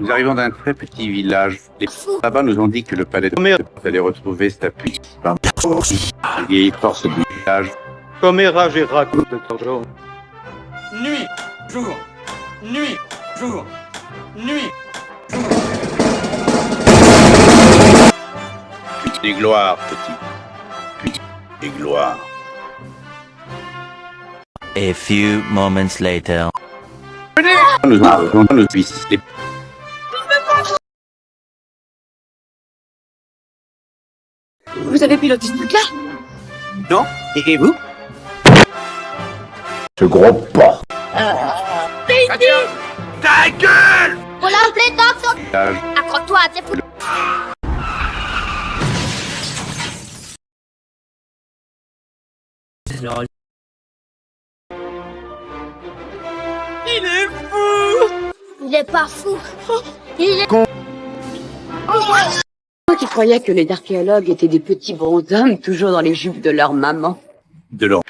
Nous arrivons d'un très petit village. Les là-bas nous ont dit que le palais de Merde. allait retrouver sa puissance. Par les vieilles forces du village. Coméra j'ai raconte de Torjo. Nuit, jour, nuit, jour, nuit. Puis et gloire, petit. Puis et gloire. A few moments later. Nous avons nos Vous avez piloté ce truc-là non Et vous Ce gros porc. Faut l'appeler dans son... village. Accroche-toi à tes fous. Il est pas fou. Il est... Qui croyais que les archéologues étaient des petits bonshommes toujours dans les jupes de leur maman? de leur.